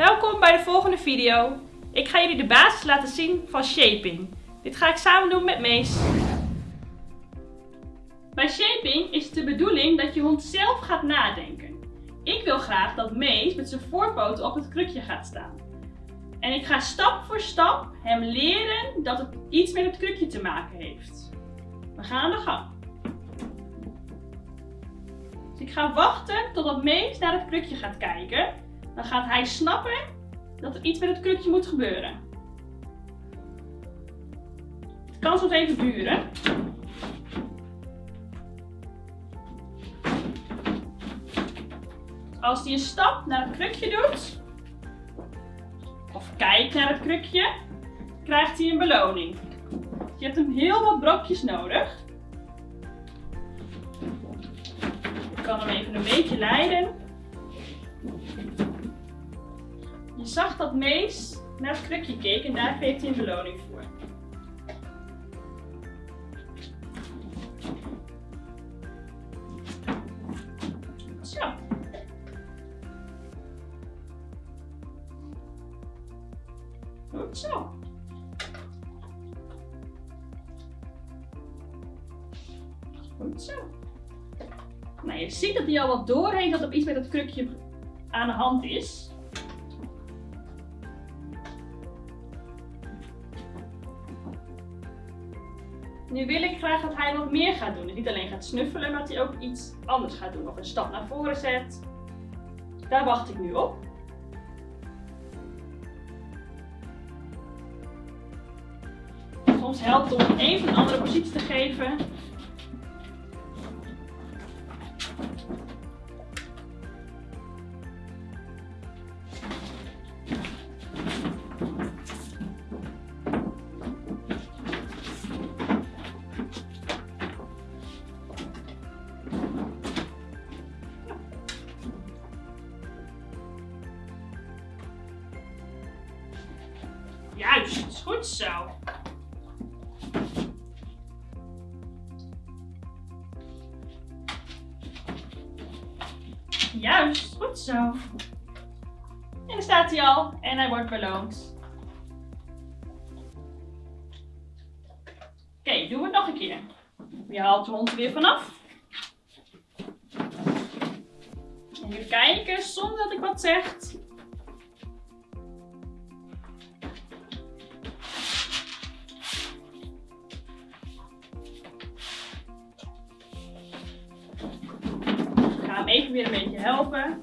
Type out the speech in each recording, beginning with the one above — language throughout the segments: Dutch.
Welkom bij de volgende video. Ik ga jullie de basis laten zien van shaping. Dit ga ik samen doen met Mees. Bij shaping is het de bedoeling dat je hond zelf gaat nadenken. Ik wil graag dat Mees met zijn voorpoten op het krukje gaat staan. En ik ga stap voor stap hem leren dat het iets met het krukje te maken heeft. We gaan aan de gang. Dus ik ga wachten totdat Mees naar het krukje gaat kijken. Dan gaat hij snappen dat er iets met het krukje moet gebeuren. Het kan soms even duren. Als hij een stap naar het krukje doet, of kijkt naar het krukje, krijgt hij een beloning. Je hebt hem heel wat brokjes nodig. Ik kan hem even een beetje leiden. Je zag dat Mees naar het krukje keek en daar kreeg hij een beloning voor. Zo. Goed zo. Goed zo. Nou, je ziet dat hij al wat doorheen dat er iets met het krukje aan de hand is. Nu wil ik graag dat hij wat meer gaat doen. Dus niet alleen gaat snuffelen, maar dat hij ook iets anders gaat doen. Of een stap naar voren zet. Daar wacht ik nu op. Soms helpt het om even een andere positie te geven. Juist, goed zo. Juist, goed zo. En daar staat hij al en hij wordt beloond. Oké, doen we het nog een keer. Je haalt de hond er weer vanaf. En even kijken zonder dat ik wat zeg. Hem even weer een beetje helpen.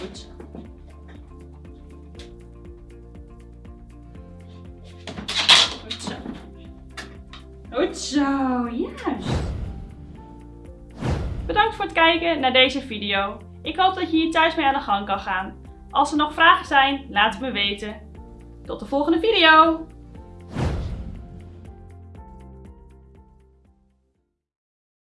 Goed. Goed zo. Goed zo, juist. Bedankt voor het kijken naar deze video. Ik hoop dat je hier thuis mee aan de gang kan gaan. Als er nog vragen zijn, laat het me weten. Tot de volgende video!